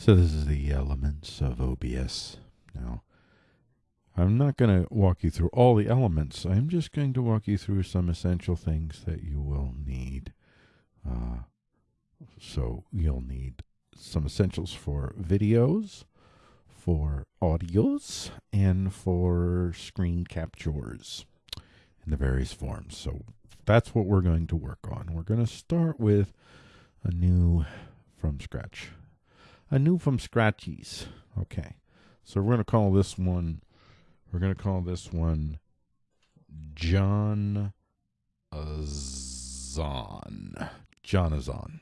So this is the elements of OBS. Now, I'm not going to walk you through all the elements. I'm just going to walk you through some essential things that you will need. Uh, so you'll need some essentials for videos, for audios, and for screen captures in the various forms. So that's what we're going to work on. We're going to start with a new from scratch a new from Scratchies. Okay. So we're going to call this one, we're going to call this one John Azon. Jonazon.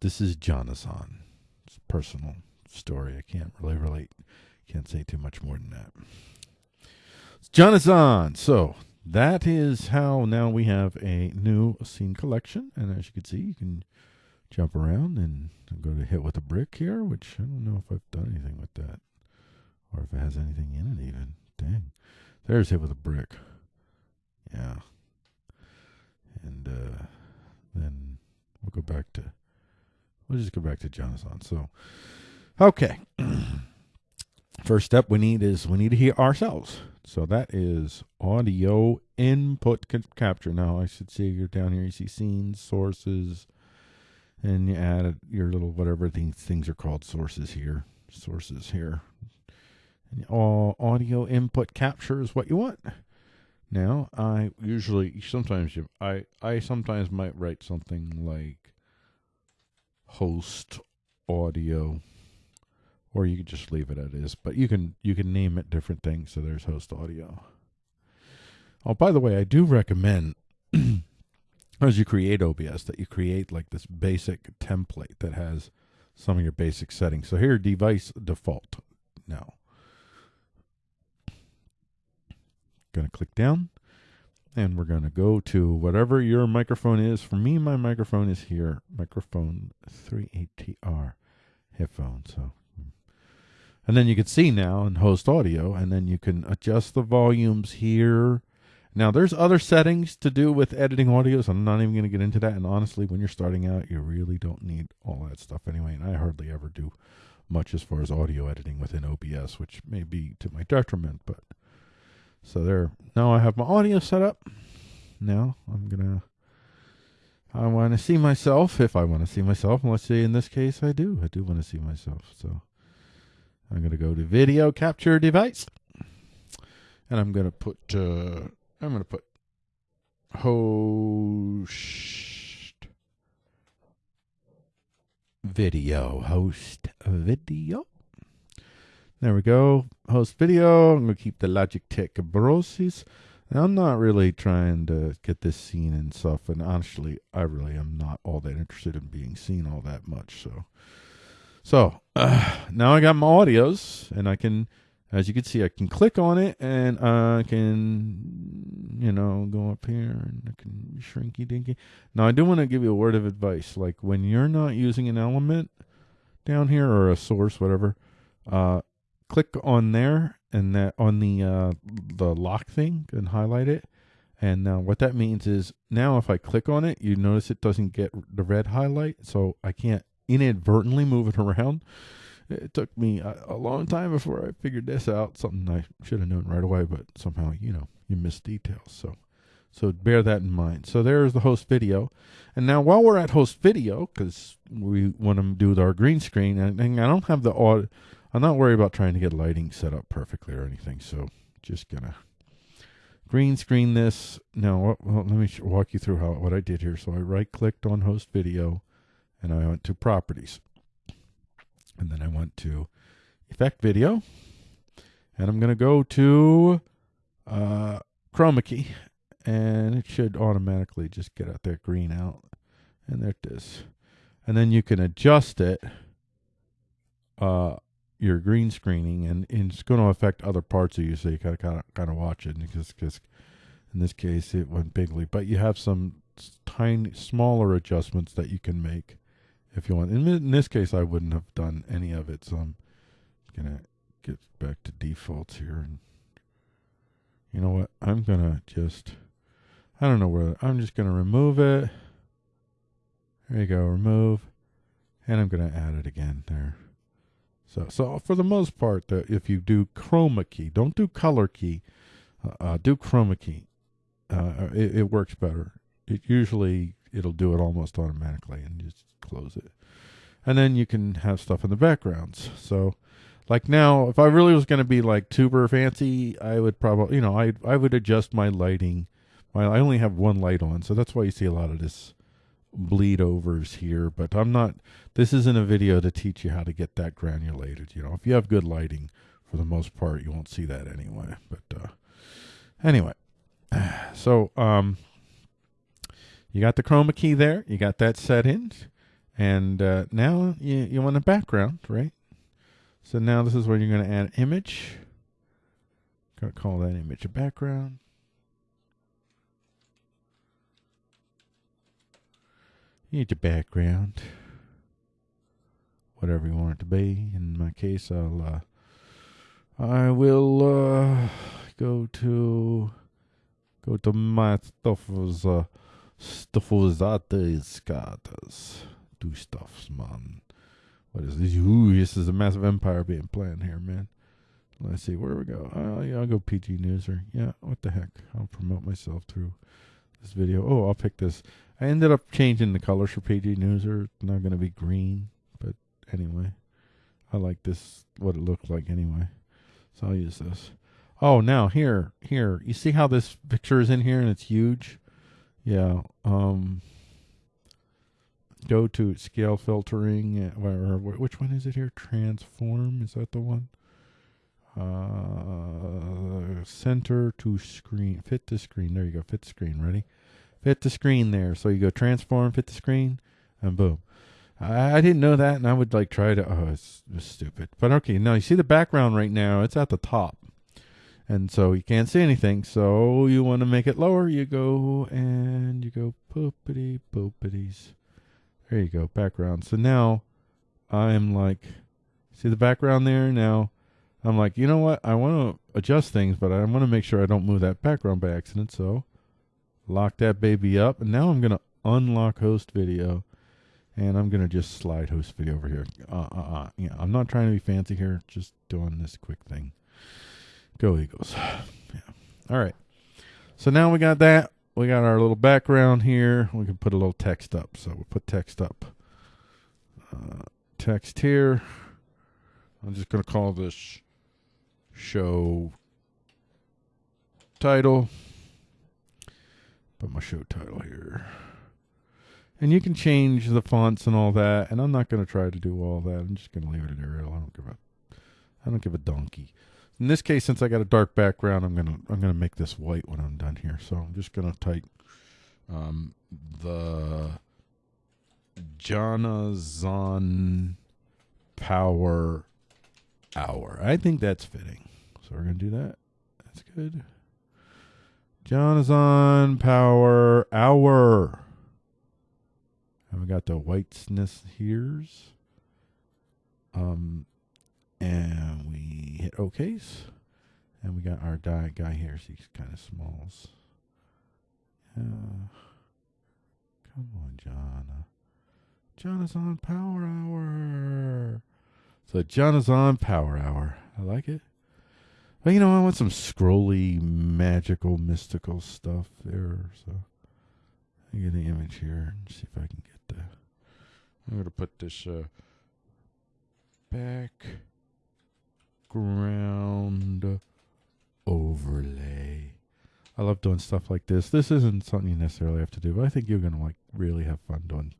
This is Jonazon. It's a personal story. I can't really relate. Can't say too much more than that. It's Jonazon. So that is how now we have a new scene collection. And as you can see, you can jump around and go to hit with a brick here, which I don't know if I've done anything with that. Or if it has anything in it even. Dang. There's hit with a brick. Yeah. And uh, then we'll go back to we'll just go back to Jonathan. So okay. First step we need is we need to hear ourselves. So that is audio input capture. Now I should see you're down here. You see scenes, sources, and you add your little whatever things things are called sources here sources here. And all audio input capture is what you want. Now i usually sometimes you i i sometimes might write something like host audio or you could just leave it as is but you can you can name it different things so there's host audio. Oh by the way i do recommend as you create OBS that you create like this basic template that has some of your basic settings. So here, device default. Now, going to click down and we're going to go to whatever your microphone is. For me, my microphone is here, microphone 38TR headphone. So, and then you can see now in host audio, and then you can adjust the volumes here now, there's other settings to do with editing audio, so I'm not even going to get into that. And honestly, when you're starting out, you really don't need all that stuff anyway. And I hardly ever do much as far as audio editing within OBS, which may be to my detriment. But so there. Now I have my audio set up. Now I'm gonna. I want to see myself if I want to see myself. And let's say in this case I do. I do want to see myself. So I'm going to go to video capture device. And I'm going to put uh, I'm going to put host video. Host video. There we go. Host video. I'm going to keep the Logitech Brosis. I'm not really trying to get this seen and stuff. And honestly, I really am not all that interested in being seen all that much. So, so uh, now I got my audios and I can as you can see, I can click on it and I can, you know, go up here and I can shrinky dinky. Now, I do want to give you a word of advice. Like when you're not using an element down here or a source, whatever, uh, click on there and that on the uh, the lock thing and highlight it. And now what that means is now if I click on it, you notice it doesn't get the red highlight, so I can't inadvertently move it around. It took me a, a, long time before I figured this out. Something I should have known right away, but somehow you know you miss details. So, so bear that in mind. So there's the host video, and now while we're at host video, because we want to do our green screen, and, and I don't have the audio. I'm not worried about trying to get lighting set up perfectly or anything. So just gonna green screen this. Now well, let me walk you through how what I did here. So I right clicked on host video, and I went to properties. And then I went to effect video. And I'm going to go to uh, chroma key. And it should automatically just get out that green out. And there it is. And then you can adjust it, uh, your green screening, and, and it's going to affect other parts of you. So you got to kind of kind of watch it because because in this case it went bigly. But you have some tiny smaller adjustments that you can make if you want. In, in this case, I wouldn't have done any of it, so I'm gonna get back to defaults here. And you know what? I'm gonna just, I don't know where. I'm just gonna remove it. There you go, remove, and I'm gonna add it again there. So, so for the most part, the, if you do chroma key, don't do color key, uh, uh, do chroma key. Uh, it, it works better. It usually it'll do it almost automatically, and just close it, and then you can have stuff in the backgrounds. So, like now, if I really was going to be like super fancy, I would probably, you know, I I would adjust my lighting. My, I only have one light on, so that's why you see a lot of this bleed overs here. But I'm not. This isn't a video to teach you how to get that granulated. You know, if you have good lighting, for the most part, you won't see that anyway. But uh, anyway, so um, you got the chroma key there. You got that set in, and uh, now you you want a background, right? So now this is where you're going to add image. Going to call that image a background. You need your background. Whatever you want it to be. In my case, I'll uh, I will uh, go to go to my stuff's uh stuff's skatas. Do stuffs, man. What is this? Ooh, this is a massive empire being planned here, man. Let's see, where we go? Uh, yeah, I'll go PG Newser. Yeah, what the heck? I'll promote myself through this video. Oh, I'll pick this. I ended up changing the colors for PG Newser. It's not going to be green, but anyway. I like this, what it looked like anyway. So I'll use this. Oh, now here, here. You see how this picture is in here and it's huge? Yeah. Um, go to scale filtering. Or, which one is it here? Transform. Is that the one? Uh, center to screen. Fit the screen. There you go. Fit the screen. Ready? Fit the screen there. So you go transform, fit the screen, and boom. I, I didn't know that, and I would like try to. Oh, it's, it's stupid. But okay, now you see the background right now. It's at the top, and so you can't see anything. So you want to make it lower. You go and you go poopity poopities. There you go, background. So now I'm like, see the background there? Now I'm like, you know what? I want to adjust things, but I want to make sure I don't move that background by accident. So lock that baby up. And now I'm going to unlock host video. And I'm going to just slide host video over here. Uh, uh, uh. Yeah, I'm not trying to be fancy here. Just doing this quick thing. Go Eagles. Yeah. All right. So now we got that we got our little background here. We can put a little text up. So we'll put text up. Uh, text here. I'm just going to call this show title. Put my show title here. And you can change the fonts and all that. And I'm not going to try to do all that. I'm just going to leave it at Arial. I don't give a I don't give a donkey. In this case, since I got a dark background, I'm gonna I'm gonna make this white when I'm done here. So I'm just gonna type um, the Jonazon Power Hour. I think that's fitting. So we're gonna do that. That's good. Jonazon Power Hour. And we got the whiteness here's. Um, and we hit OKs. And we got our die guy here. So he's kind of smalls. Come on, John. John is on Power Hour. So John is on Power Hour. I like it. But you know, I want some scrolly, magical, mystical stuff there. So I get the image here and see if I can get the. I'm gonna put this uh, back background overlay. I love doing stuff like this. This isn't something you necessarily have to do, but I think you're going to like really have fun doing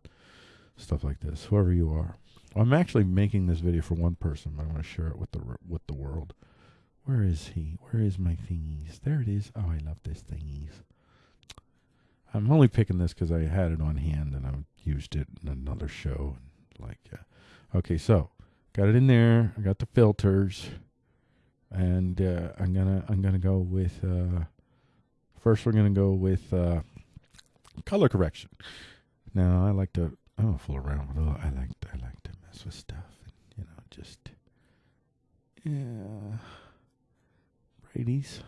stuff like this, whoever you are. I'm actually making this video for one person, but I want to share it with the with the world. Where is he? Where is my thingies? There it is. Oh, I love this thingies. I'm only picking this because I had it on hand and I used it in another show. Like. Okay, so got it in there. I got the filters, and uh, I'm gonna I'm gonna go with uh, first. We're gonna go with uh, color correction. Now I like to I don't fool around with it. I like I like to mess with stuff, and, you know, just yeah, Brady's.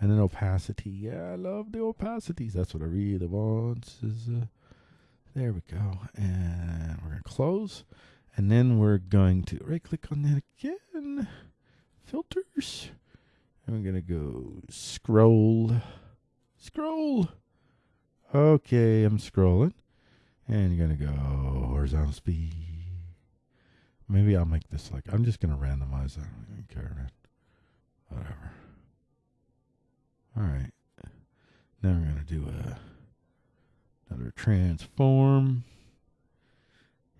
And then opacity. Yeah, I love the opacities. That's what I really want. Is uh, there we go. And we're gonna close. And then we're going to right click on that again. Filters. And we're going to go scroll. Scroll. Okay, I'm scrolling. And you're going to go horizontal speed. Maybe I'll make this like, I'm just going to randomize that. I don't even care, man. Whatever. All right. Now we're going to do a, another transform.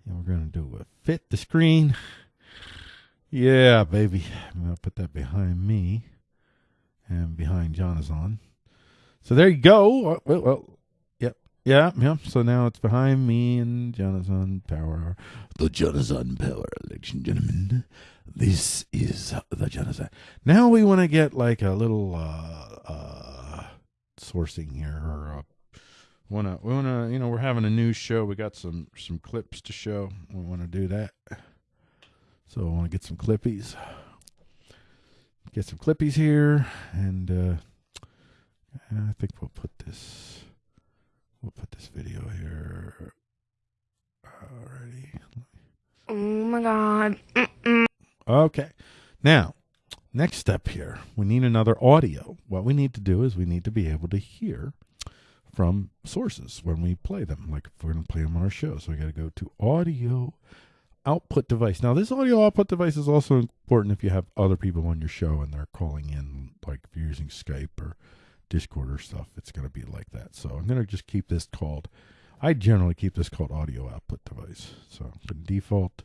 And we're going to do a fit the screen. Yeah, baby. I'm going to put that behind me and behind Jonathan. So there you go. Uh, well, well, yep, yeah, yeah. So now it's behind me and Jonathan Power. The Jonathan Power, and gentlemen. This is the Jonathan. Now we want to get like a little uh, uh, sourcing here, or wanna we wanna you know we're having a new show. We got some some clips to show. We want to do that. So I want to get some clippies. Get some clippies here, and uh, I think we'll put this. We'll put this video here. Already. Oh my god. Okay. Now, next step here, we need another audio. What we need to do is we need to be able to hear from sources when we play them, like if we're going to play them on our show. So we got to go to audio output device. Now, this audio output device is also important if you have other people on your show and they're calling in, like if you're using Skype or Discord or stuff. It's going to be like that. So I'm going to just keep this called. I generally keep this called audio output device. So default,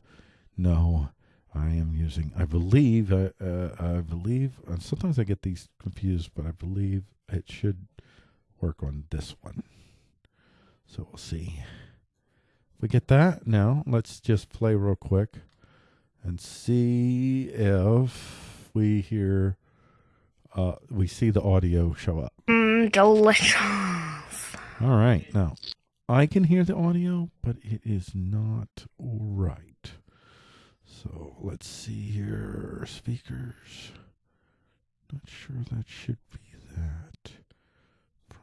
no. I am using. I believe. Uh, uh, I believe. Uh, sometimes I get these confused, but I believe it should work on this one. So we'll see. If we get that now, let's just play real quick and see if we hear. Uh, we see the audio show up. Mm, delicious. All right. Now, I can hear the audio, but it is not right. So let's see here. Speakers. Not sure that should be that.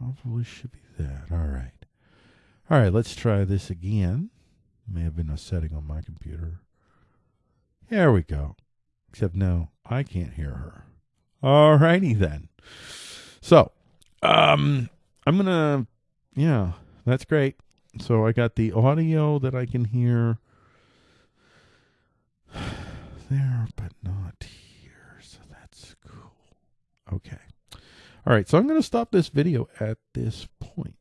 Probably should be that. All right. All right, let's try this again. May have been a setting on my computer. There we go. Except no, I can't hear her. All righty then. So, um, I'm gonna, yeah, that's great. So I got the audio that I can hear there, but not here. So that's cool. Okay. All right. So I'm going to stop this video at this point.